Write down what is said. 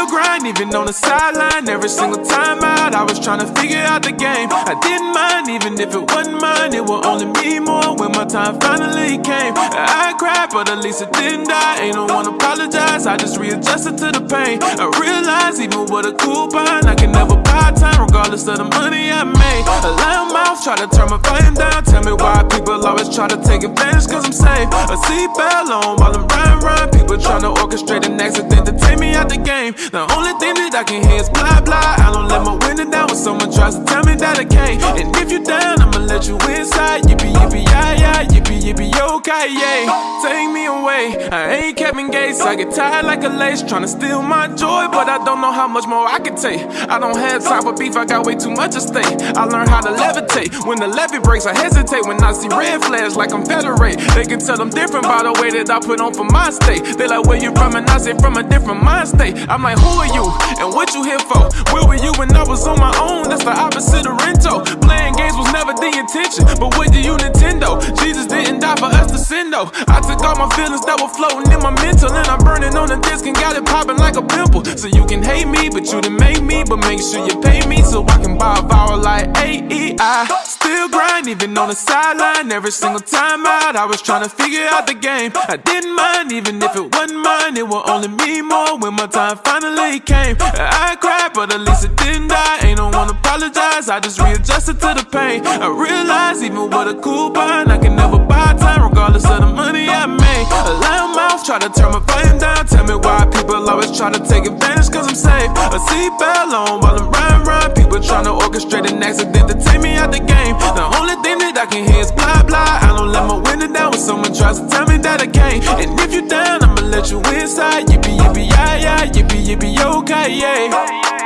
Still grind, even on the sideline. Every single time out, I was trying to figure out the game. I didn't mind, even if it wasn't mine. It would only be more when my time finally came. I cried, but at least it didn't die. Ain't no one apologize, I just readjusted to the pain. I realized, even with a coupon, I can never buy time, regardless of the money I made. A loud mouth, try to turn my volume down. Tell me why people always try to take advantage, cause I'm safe. A seatbelt on while I'm The only thing that I can hear is blah blah. I don't let my window down when someone tries to tell me that I can't. And if you down, I'ma let you inside. Yippee yippee yeah yeah, yippee yippee okay yeah. I ain't Kevin Gates. I get tired like a lace, trying to steal my joy, but I don't know how much more I can take. I don't have time for beef. I got way too much at stake. I learned how to levitate. When the levee breaks, I hesitate. When I see red flags like I'm federate, they can tell I'm different by the way that I put on for my state. They like where you from, and I say from a different mind state. I'm like, who are you and what you here for? Where were you when I was on my own? That's the opposite of Rento. Playing games was never the intention, but what do you Nintendo? For us to sin though. I took all my feelings that were floating in my mental, and I'm burning on the disc and got it popping like a pimple. So you can hate me, but you didn't make me. But make sure you pay me so I can buy a vowel like A-E-I. Still grind, even on the sideline. Every single time out, I was trying to figure out the game. I didn't mind, even if it wasn't mine. It would only mean more when my time finally came. I cried, but at least it didn't die. Ain't no one apologize, I just readjusted to the pain. I realized even with a coupon, I try to turn my volume down. Tell me why people always try to take advantage, cause I'm safe. A seatbelt on while I'm riding, riding. People trying to orchestrate an accident to take me out the game. The only thing that I can hear is blah blah. I don't let my window down when someone tries to tell me that I can't. And if you down, I'ma let you inside. Yippee yippee yeah yeah, yippee yippee okay yeah.